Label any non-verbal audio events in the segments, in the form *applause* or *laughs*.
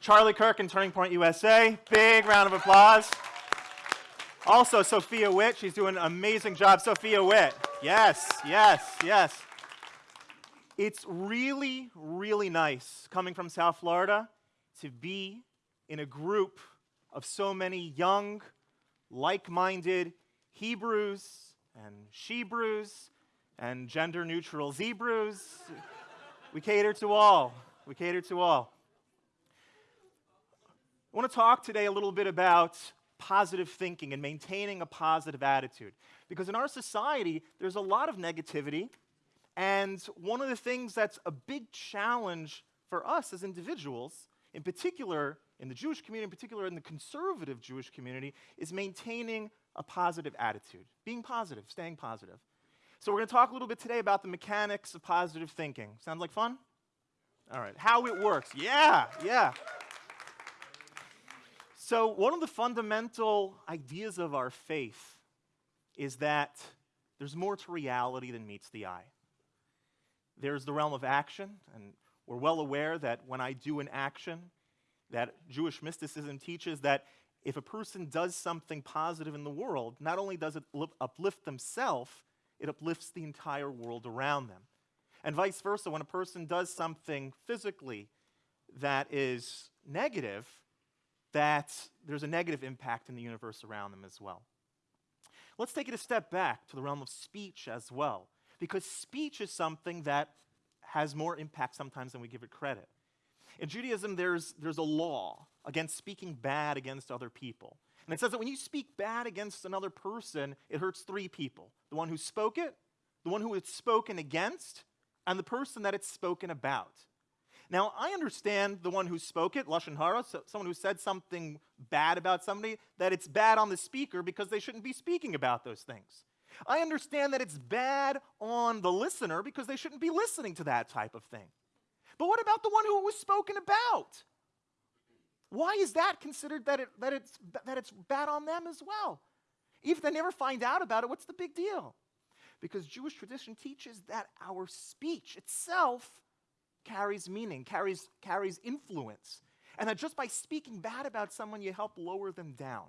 Charlie Kirk and Turning Point USA. Big round of applause. Also, Sophia Witt. She's doing an amazing job. Sophia Witt. Yes, yes, yes. It's really, really nice coming from South Florida to be in a group of so many young, like minded Hebrews and Shebrews and gender neutral Zebrews. we cater to all. We cater to all. I want to talk today a little bit about positive thinking and maintaining a positive attitude. Because in our society, there's a lot of negativity. And one of the things that's a big challenge for us as individuals, in particular in the Jewish community, in particular in the conservative Jewish community, is maintaining a positive attitude, being positive, staying positive. So, we're going to talk a little bit today about the mechanics of positive thinking. Sounds like fun? All right, how it works. Yeah, yeah. So, one of the fundamental ideas of our faith is that there's more to reality than meets the eye. There's the realm of action, and we're well aware that when I do an action, that Jewish mysticism teaches that if a person does something positive in the world, not only does it uplift themselves, it uplifts the entire world around them. And vice versa, when a person does something physically that is negative, that there's a negative impact in the universe around them as well. Let's take it a step back to the realm of speech as well, because speech is something that has more impact sometimes than we give it credit. In Judaism, there's, there's a law against speaking bad against other people. And it says that when you speak bad against another person, it hurts three people the one who spoke it, the one who it's spoken against, and the person that it's spoken about. Now, I understand the one who spoke it, Lashon Hara, so someone who said something bad about somebody, that it's bad on the speaker because they shouldn't be speaking about those things. I understand that it's bad on the listener because they shouldn't be listening to that type of thing. But what about the one who was spoken about? Why is that considered that, it, that, it's, that it's bad on them as well? If they never find out about it, what's the big deal? Because Jewish tradition teaches that our speech itself carries meaning, carries, carries influence. And that just by speaking bad about someone, you help lower them down.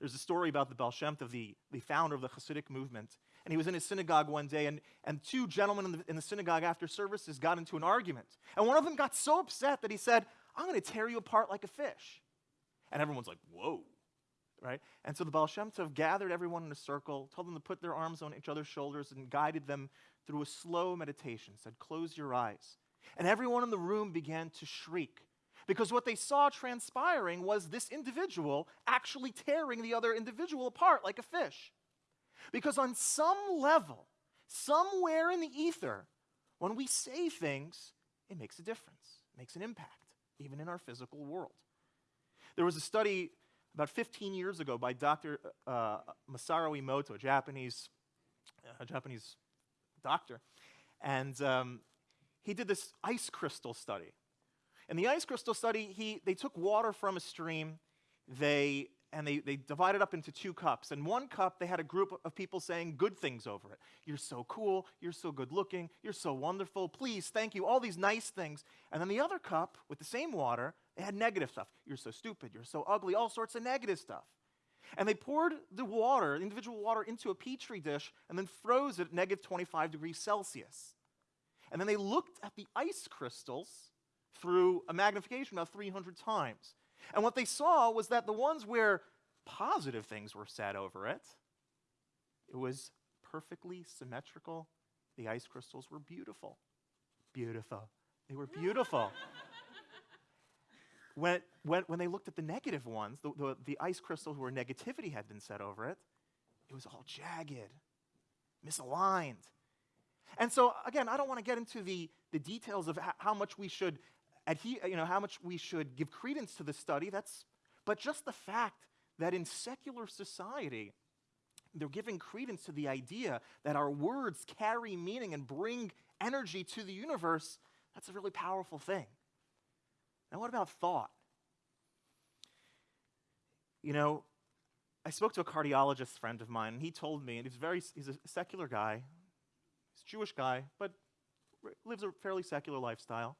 There's a story about the Baal Shem the, the founder of the Hasidic movement. And he was in his synagogue one day, and, and two gentlemen in the, in the synagogue after services got into an argument. And one of them got so upset that he said, I'm going to tear you apart like a fish. And everyone's like, whoa. Right? And so the Baal Shem Tov gathered everyone in a circle, told them to put their arms on each other's shoulders, and guided them through a slow meditation, said, Close your eyes. And everyone in the room began to shriek because what they saw transpiring was this individual actually tearing the other individual apart like a fish. Because on some level, somewhere in the ether, when we say things, it makes a difference, makes an impact, even in our physical world. There was a study about 15 years ago by Dr. Uh, Masaru Emoto, a Japanese, uh, Japanese doctor. And um, he did this ice crystal study. In the ice crystal study, he, they took water from a stream, they, and they, they divided up into two cups. In one cup, they had a group of people saying good things over it. You're so cool, you're so good looking, you're so wonderful, please, thank you, all these nice things. And then the other cup, with the same water, they had negative stuff. You're so stupid, you're so ugly, all sorts of negative stuff. And they poured the water, individual water, into a petri dish and then froze it at negative 25 degrees Celsius. And then they looked at the ice crystals through a magnification of 300 times. And what they saw was that the ones where positive things were said over it, it was perfectly symmetrical. The ice crystals were beautiful. Beautiful. They were beautiful *laughs* when, when, when they looked at the negative ones, the, the, the ice crystals where negativity had been said over it, it was all jagged, misaligned. And so, again, I don't want to get into the, the details of how, how much we should adhere, you know, how much we should give credence to the study. That's, but just the fact that in secular society, they're giving credence to the idea that our words carry meaning and bring energy to the universe, that's a really powerful thing. Now, what about thought? You know, I spoke to a cardiologist friend of mine, and he told me, and he's very he's a secular guy, he's a Jewish guy, but lives a fairly secular lifestyle.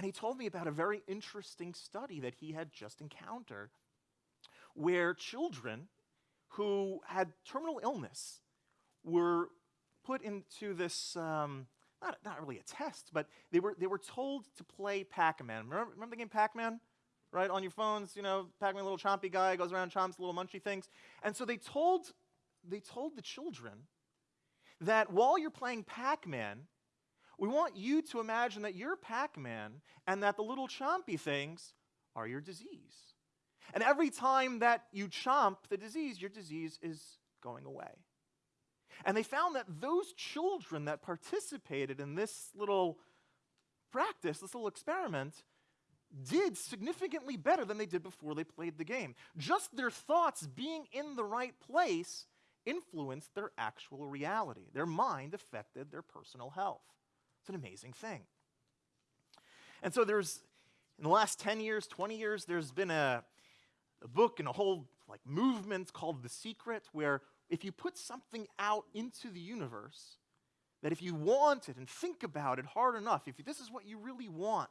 And he told me about a very interesting study that he had just encountered where children who had terminal illness were put into this, um, not, not really a test, but they were, they were told to play Pac Man. Remember, remember the game Pac Man? Right, on your phones, you know, Pac Man, little chompy guy, goes around, chomps little munchy things. And so they told, they told the children that while you're playing Pac Man, we want you to imagine that you're Pac Man and that the little chompy things are your disease. And every time that you chomp the disease, your disease is going away. And they found that those children that participated in this little practice, this little experiment, did significantly better than they did before they played the game. Just their thoughts being in the right place influenced their actual reality. Their mind affected their personal health. It's an amazing thing. And so there's, in the last 10 years, 20 years, there's been a, a book and a whole like movement called The Secret, where if you put something out into the universe, that if you want it and think about it hard enough, if this is what you really want,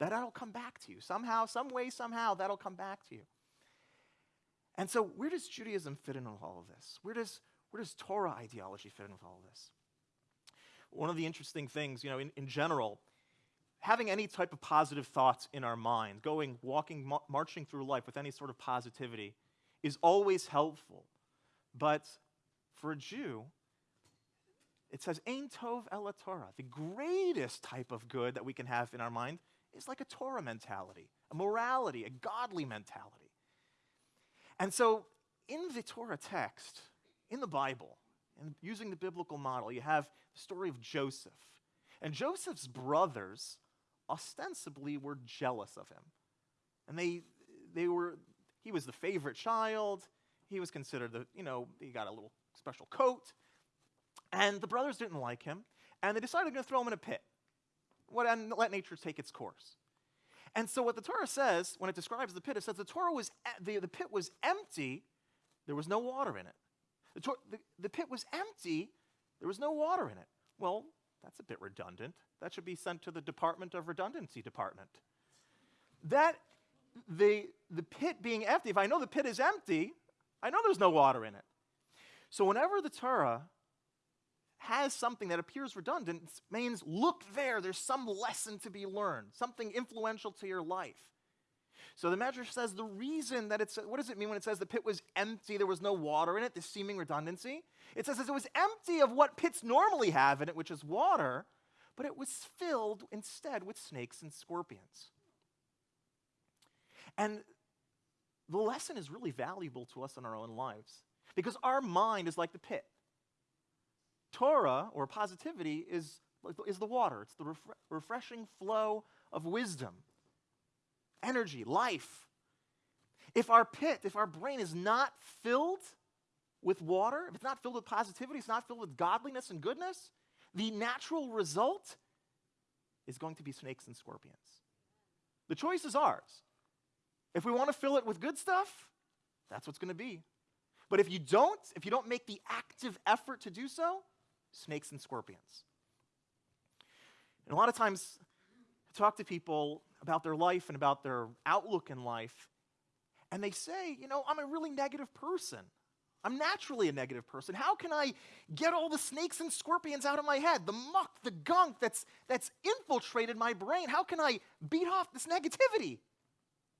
that that'll come back to you. Somehow, some way, somehow, that'll come back to you. And so, where does Judaism fit in with all of this? Where does, where does Torah ideology fit in with all of this? One of the interesting things, you know, in, in general, having any type of positive thoughts in our mind, going, walking, ma- marching through life with any sort of positivity is always helpful. But for a Jew, it says, Ein Tov Ela Torah. The greatest type of good that we can have in our mind is like a Torah mentality, a morality, a godly mentality. And so, in the Torah text, in the Bible, and using the biblical model, you have the story of Joseph. And Joseph's brothers ostensibly were jealous of him. And they, they were, he was the favorite child. He was considered the, you know, he got a little special coat. And the brothers didn't like him. And they decided to throw him in a pit. What, and let nature take its course. And so what the Torah says, when it describes the pit, it says the Torah was the, the pit was empty, there was no water in it. The, the, the pit was empty, there was no water in it. Well, that's a bit redundant. That should be sent to the Department of Redundancy Department. That the, the pit being empty, if I know the pit is empty, I know there's no water in it. So whenever the Torah has something that appears redundant means look there, there's some lesson to be learned, something influential to your life. So the Medrash says the reason that it's, what does it mean when it says the pit was empty, there was no water in it, this seeming redundancy? It says it was empty of what pits normally have in it, which is water, but it was filled instead with snakes and scorpions. And the lesson is really valuable to us in our own lives because our mind is like the pit. Torah, or positivity, is, is the water, it's the refre- refreshing flow of wisdom, energy, life. If our pit, if our brain is not filled with water, if it's not filled with positivity, it's not filled with godliness and goodness, the natural result is going to be snakes and scorpions. The choice is ours. If we want to fill it with good stuff, that's what's going to be. But if you don't, if you don't make the active effort to do so, snakes and scorpions. And a lot of times, I talk to people about their life and about their outlook in life, and they say, you know, I'm a really negative person. I'm naturally a negative person. How can I get all the snakes and scorpions out of my head? The muck, the gunk that's, that's infiltrated my brain. How can I beat off this negativity?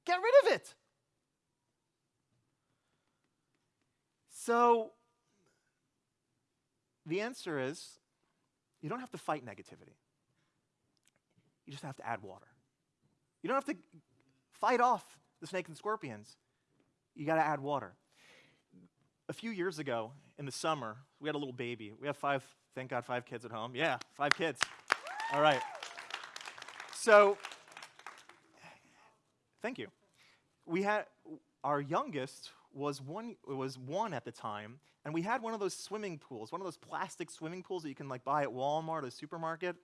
Get rid of it. So, the answer is you don't have to fight negativity. You just have to add water. You don't have to fight off the snakes and scorpions. You got to add water. A few years ago in the summer, we had a little baby. We have five, thank God, five kids at home. Yeah, five kids. All right. So, thank you. We had our youngest was one was one at the time, and we had one of those swimming pools, one of those plastic swimming pools that you can like buy at Walmart or supermarket.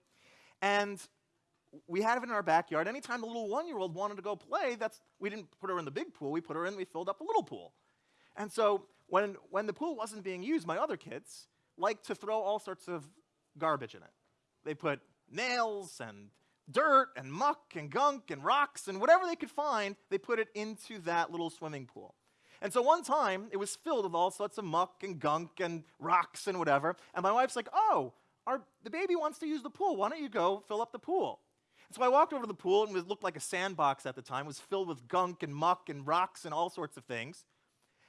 And we had it in our backyard. Anytime the little one-year-old wanted to go play, that's we didn't put her in the big pool. We put her in. We filled up the little pool. And so when when the pool wasn't being used, my other kids liked to throw all sorts of garbage in it. They put nails and dirt and muck and gunk and rocks and whatever they could find, they put it into that little swimming pool. And so one time it was filled with all sorts of muck and gunk and rocks and whatever. And my wife's like, oh, our, the baby wants to use the pool. Why don't you go fill up the pool? And so I walked over to the pool and it looked like a sandbox at the time. It was filled with gunk and muck and rocks and all sorts of things.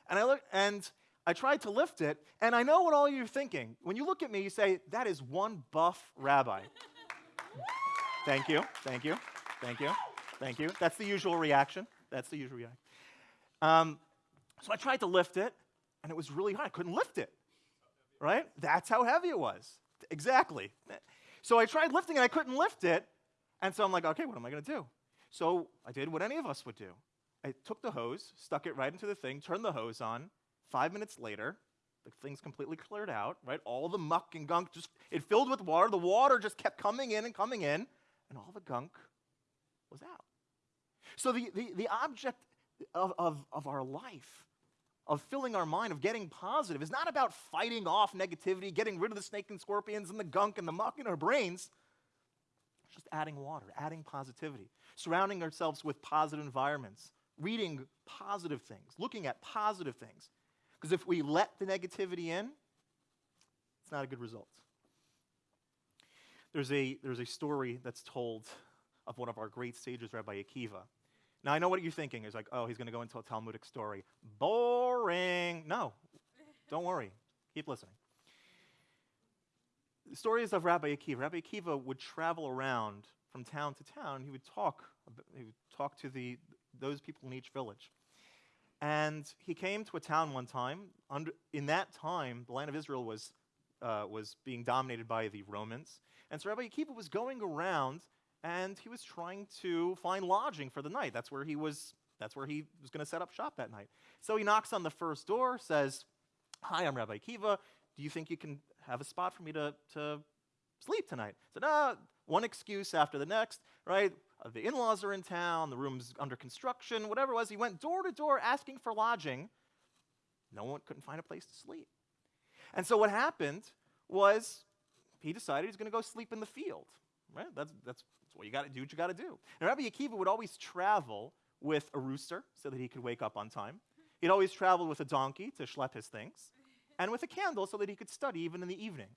And I looked and I tried to lift it, and I know what all you're thinking. When you look at me, you say, that is one buff rabbi. *laughs* thank you, thank you, thank you, thank you. That's the usual reaction. That's the usual reaction. Um, so I tried to lift it, and it was really hard. I couldn't lift it, right? That's how heavy it was. Exactly. So I tried lifting it, I couldn't lift it, and so I'm like, okay, what am I going to do? So I did what any of us would do. I took the hose, stuck it right into the thing, turned the hose on, Five minutes later, the thing's completely cleared out, right? All the muck and gunk just, it filled with water. The water just kept coming in and coming in, and all the gunk was out. So the, the, the object of, of, of our life, of filling our mind, of getting positive, is not about fighting off negativity, getting rid of the snake and scorpions and the gunk and the muck in our brains. Just adding water, adding positivity, surrounding ourselves with positive environments, reading positive things, looking at positive things. Because if we let the negativity in, it's not a good result. There's a, there's a story that's told of one of our great sages, Rabbi Akiva. Now, I know what you're thinking is like, oh, he's going to go into a Talmudic story. Boring. No, don't worry. Keep listening. Is of Rabbi Akiva. Rabbi Akiva would travel around from town to town. He would talk, he would talk to the, those people in each village. And he came to a town one time. Under, in that time, the land of Israel was, uh, was being dominated by the Romans. And so Rabbi Akiva was going around and he was trying to find lodging for the night. That's where he was, that's where he was going to set up shop that night. So he knocks on the first door, says, Hi, I'm Rabbi Akiva. Do you think you can have a spot for me to, to sleep tonight? Said, ah, one excuse after the next, right? Uh, the in laws are in town, the room's under construction, whatever it was. He went door to door asking for lodging. No one couldn't find a place to sleep. And so what happened was he decided he's going to go sleep in the field. Right? That's, that's, that's what you got to do. What you got to do. And Rabbi Akiva would always travel with a rooster so that he could wake up on time. He'd always travel with a donkey to schlep his things, and with a candle so that he could study even in the evening.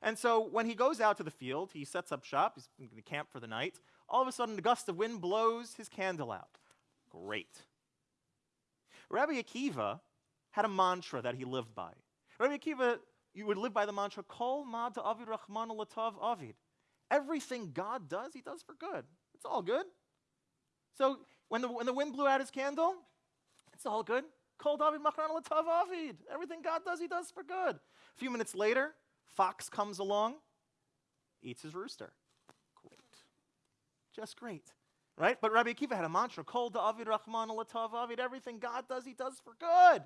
And so when he goes out to the field, he sets up shop, he's going to camp for the night. All of a sudden, a gust of wind blows his candle out. Great. Rabbi Akiva had a mantra that he lived by. Rabbi Akiva, you would live by the mantra, Kol ma avid rachman latav avid. Everything God does, he does for good. It's all good. So when the, when the wind blew out his candle, it's all good. Kol David machran latav avid. Everything God does, he does for good. A few minutes later, fox comes along, eats his rooster Great. just great. Right? But Rabbi Akiva had a mantra, Kol David Rahman Latav Avid, everything God does, he does for good.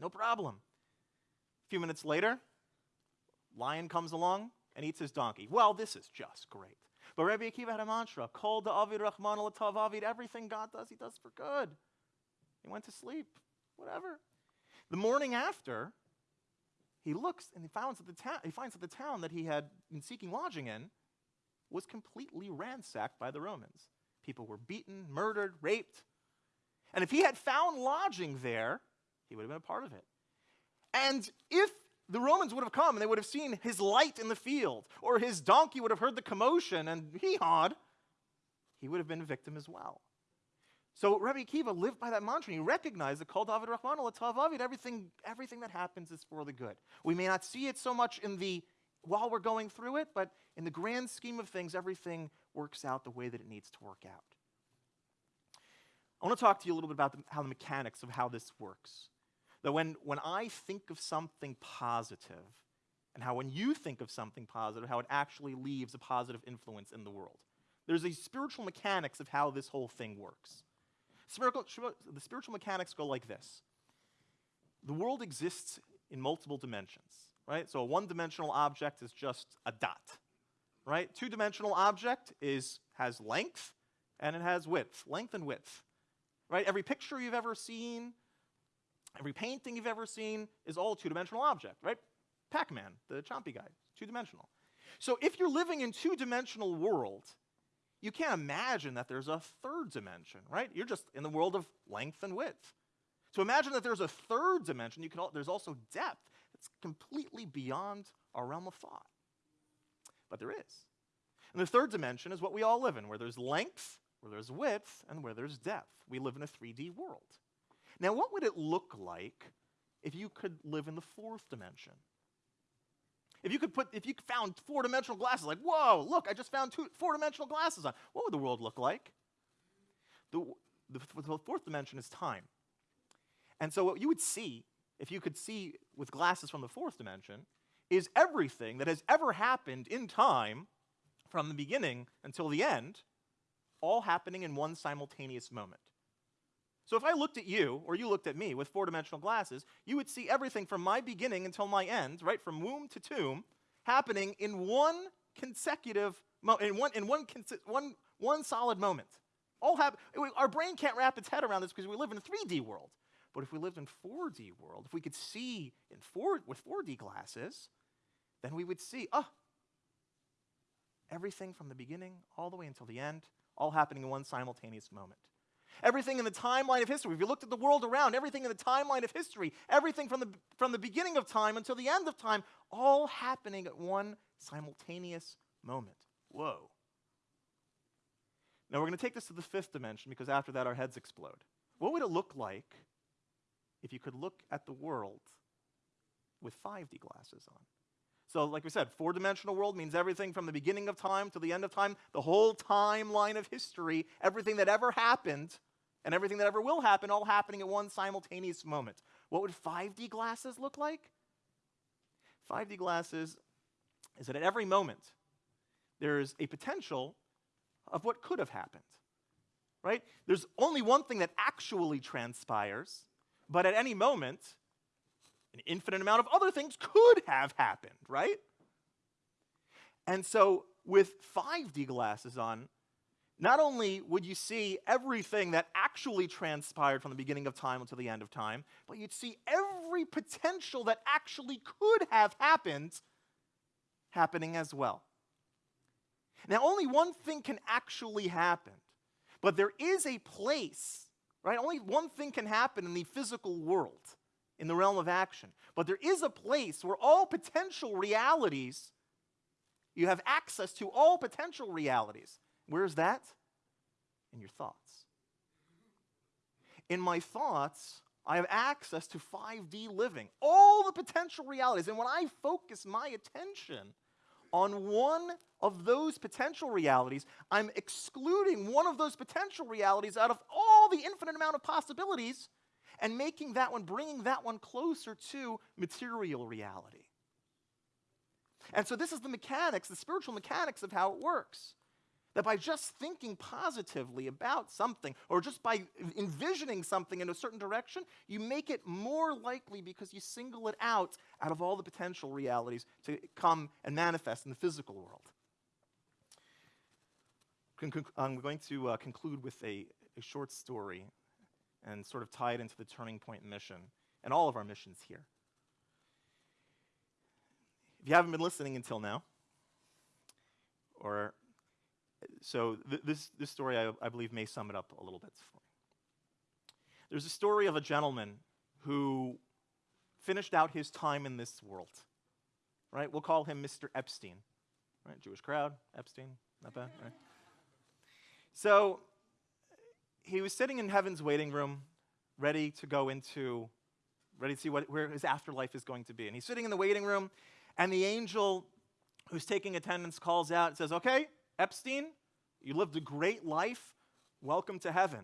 No problem. A few minutes later, lion comes along and eats his donkey. Well, this is just great. But Rabbi Akiva had a mantra, Kol David Rahman Latav Avid, everything God does, he does for good. He went to sleep, whatever. The morning after, he looks and he finds that the, ta- he finds that the town that he had been seeking lodging in was completely ransacked by the Romans. People were beaten, murdered, raped. And if he had found lodging there, he would have been a part of it. And if the Romans would have come and they would have seen his light in the field, or his donkey would have heard the commotion and he hawed, he would have been a victim as well. So Rabbi Akiva lived by that mantra. He recognized that called David Rahman Avid, everything, everything that happens is for the good. We may not see it so much in the while we're going through it, but in the grand scheme of things, everything works out the way that it needs to work out. I want to talk to you a little bit about the, how the mechanics of how this works. That when, when I think of something positive, and how when you think of something positive, how it actually leaves a positive influence in the world. There's a spiritual mechanics of how this whole thing works. The spiritual mechanics go like this The world exists in multiple dimensions right? So a one-dimensional object is just a dot, right? Two-dimensional object is has length and it has width, length and width, right? Every picture you've ever seen, every painting you've ever seen is all two-dimensional object, right? Pac-Man, the chompy guy, two-dimensional. So if you're living in two-dimensional world, you can't imagine that there's a third dimension, right? You're just in the world of length and width. So imagine that there's a third dimension. You can, there's also depth that's completely beyond our realm of thought. But there is. And the third dimension is what we all live in, where there's length, where there's width, and where there's depth. We live in a 3D world. Now, what would it look like if you could live in the fourth dimension? If you could put, if you found four-dimensional glasses, like, whoa, look, I just found two four-dimensional glasses on. What would the world look like? The, the, the fourth dimension is time. And so what you would see, if you could see with glasses from the fourth dimension, is everything that has ever happened in time from the beginning until the end, all happening in one simultaneous moment. So if I looked at you, or you looked at me with four-dimensional glasses, you would see everything from my beginning until my end, right, from womb to tomb, happening in one consecutive, moment, in one, in one, one, one solid moment. All happen, our brain can't wrap its head around this because we live in a 3D world. But if we lived in 4D world, if we could see in four, with 4D glasses, then we would see, oh, everything from the beginning all the way until the end, all happening in one simultaneous moment. Everything in the timeline of history, if you looked at the world around, everything in the timeline of history, everything from the, from the beginning of time until the end of time, all happening at one simultaneous moment. Whoa. Now we're going to take this to the fifth dimension because after that our heads explode. What would it look like if you could look at the world with 5D glasses on? So, like we said, four dimensional world means everything from the beginning of time to the end of time, the whole timeline of history, everything that ever happened and everything that ever will happen, all happening at one simultaneous moment. What would 5D glasses look like? 5D glasses is that at every moment, there's a potential of what could have happened. Right? There's only one thing that actually transpires, but at any moment, an infinite amount of other things could have happened, right? And so with 5D glasses on, not only would you see everything that actually transpired from the beginning of time until the end of time, but you'd see every potential that actually could have happened happening as well. Now, only one thing can actually happen, but there is a place, right? Only one thing can happen in the physical world in the realm of action. But there is a place where all potential realities, you have access to all potential realities. Where's that? In your thoughts. In my thoughts, I have access to 5D living, all the potential realities. And when I focus my attention on one of those potential realities, I'm excluding one of those potential realities out of all the infinite amount of possibilities and making that one, bringing that one closer to material reality. And so this is the mechanics, the spiritual mechanics of how it works. That by just thinking positively about something, or just by envisioning something in a certain direction, you make it more likely because you single it out out of all the potential realities to come and manifest in the physical world. I'm going to uh, conclude with a, a short story and sort of tie it into the turning point mission and all of our missions here. If you haven't been listening until now, or so th this, this story I, I believe may sum it up a little bit for me. There's a story of a gentleman who finished out his time in this world. Right? We'll call him Mr. Epstein. Right? Jewish crowd, Epstein, not bad, right? So he was sitting in heaven's waiting room, ready to go into, ready to see what, where his afterlife is going to be. And he's sitting in the waiting room, and the angel who's taking attendance calls out and says, Okay, Epstein, you lived a great life. Welcome to heaven.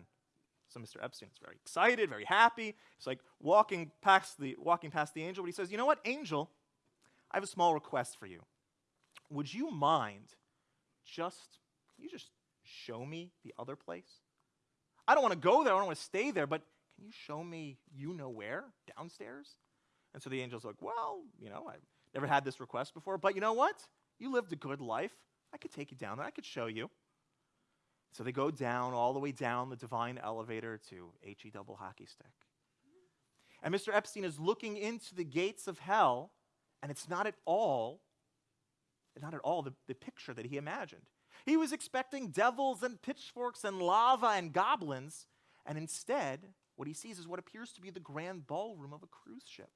So Mr. Epstein is very excited, very happy. He's like walking past the walking past the angel, but he says, "You know what, angel? I have a small request for you. Would you mind just you just show me the other place? I don't want to go there. I don't want to stay there, but can you show me you know where downstairs? And so the angel's like, well, you know, I've never had this request before, but you know what? You lived a good life. I could take you down there. I could show you. So they go down, all the way down the divine elevator to HE double hockey stick. And Mr. Epstein is looking into the gates of hell, and it's not at all not at all the, the picture that he imagined. He was expecting devils and pitchforks and lava and goblins, and instead, what he sees is what appears to be the grand ballroom of a cruise ship,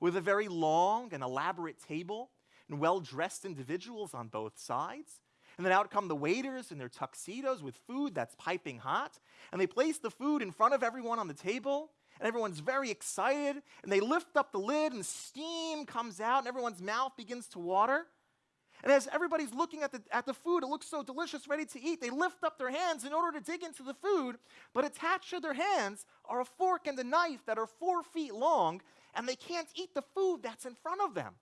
with a very long and elaborate table and well dressed individuals on both sides. And then out come the waiters in their tuxedos with food that's piping hot. And they place the food in front of everyone on the table. And everyone's very excited. And they lift up the lid, and steam comes out, and everyone's mouth begins to water. And as everybody's looking at the, at the food, it looks so delicious, ready to eat, they lift up their hands in order to dig into the food. But attached to their hands are a fork and a knife that are four feet long, and they can't eat the food that's in front of them.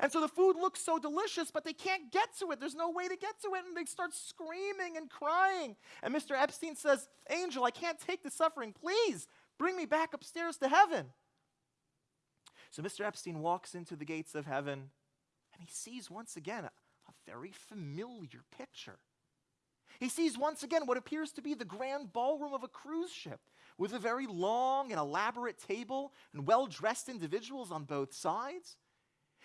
And so the food looks so delicious, but they can't get to it. There's no way to get to it. And they start screaming and crying. And Mr. Epstein says, Angel, I can't take the suffering. Please bring me back upstairs to heaven. So Mr. Epstein walks into the gates of heaven he sees once again a, a very familiar picture. He sees once again what appears to be the grand ballroom of a cruise ship with a very long and elaborate table and well dressed individuals on both sides.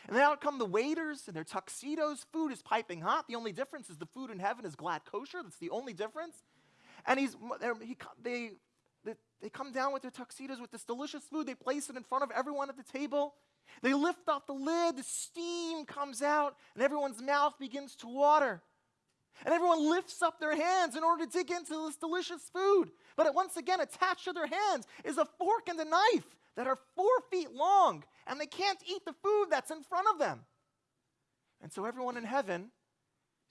And then out come the waiters in their tuxedos. Food is piping hot. The only difference is the food in heaven is glatt kosher. That's the only difference. And he's, he, they, they, they come down with their tuxedos with this delicious food. They place it in front of everyone at the table. They lift off the lid, the steam comes out, and everyone's mouth begins to water. And everyone lifts up their hands in order to dig into this delicious food. But once again, attached to their hands is a fork and a knife that are four feet long, and they can't eat the food that's in front of them. And so everyone in heaven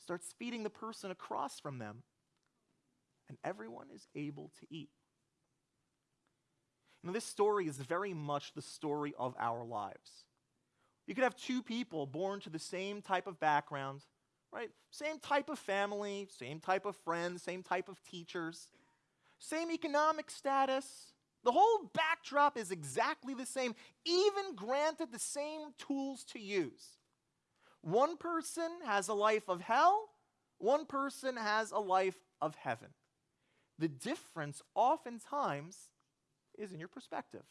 starts feeding the person across from them, and everyone is able to eat. Now, this story is very much the story of our lives. You could have two people born to the same type of background, right? Same type of family, same type of friends, same type of teachers, same economic status. The whole backdrop is exactly the same, even granted the same tools to use. One person has a life of hell, one person has a life of heaven. The difference oftentimes is in your perspective.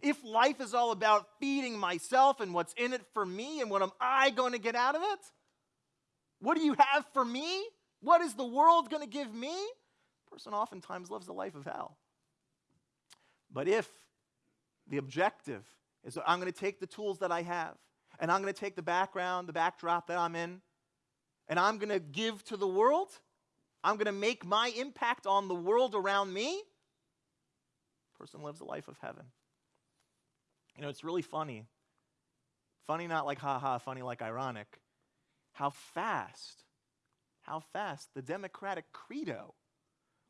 If life is all about feeding myself and what's in it for me and what am I going to get out of it, what do you have for me? What is the world going to give me? A person oftentimes lives a life of hell. But if the objective is I'm going to take the tools that I have and I'm going to take the background, the backdrop that I'm in, and I'm going to give to the world, I'm going to make my impact on the world around me, person lives a life of heaven. You know, it's really funny. Funny not like ha ha, funny like ironic. How fast, how fast the Democratic credo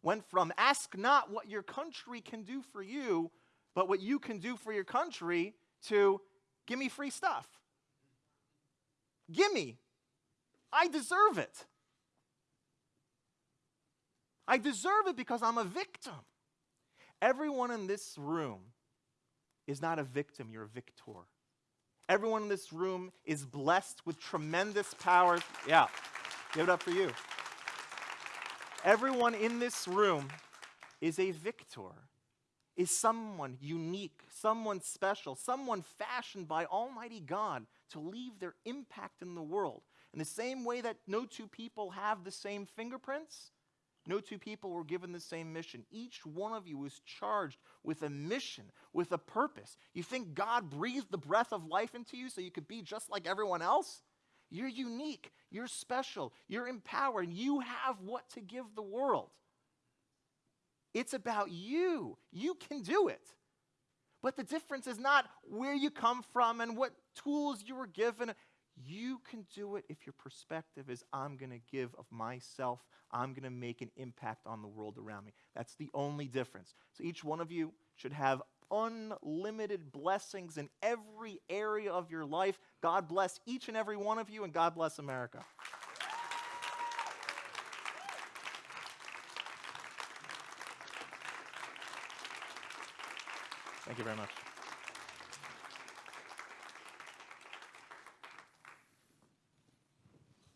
went from ask not what your country can do for you, but what you can do for your country to give me free stuff. Gimme. I deserve it. I deserve it because I'm a victim. Everyone in this room is not a victim, you're a victor. Everyone in this room is blessed with tremendous powers. Yeah, give it up for you. Everyone in this room is a victor, is someone unique, someone special, someone fashioned by Almighty God to leave their impact in the world. In the same way that no two people have the same fingerprints, no two people were given the same mission. Each one of you was charged with a mission, with a purpose. You think God breathed the breath of life into you so you could be just like everyone else? You're unique, you're special, you're empowered, you have what to give the world. It's about you. You can do it. But the difference is not where you come from and what tools you were given. You can do it if your perspective is I'm going to give of myself. I'm going to make an impact on the world around me. That's the only difference. So each one of you should have unlimited blessings in every area of your life. God bless each and every one of you, and God bless America. Thank you very much.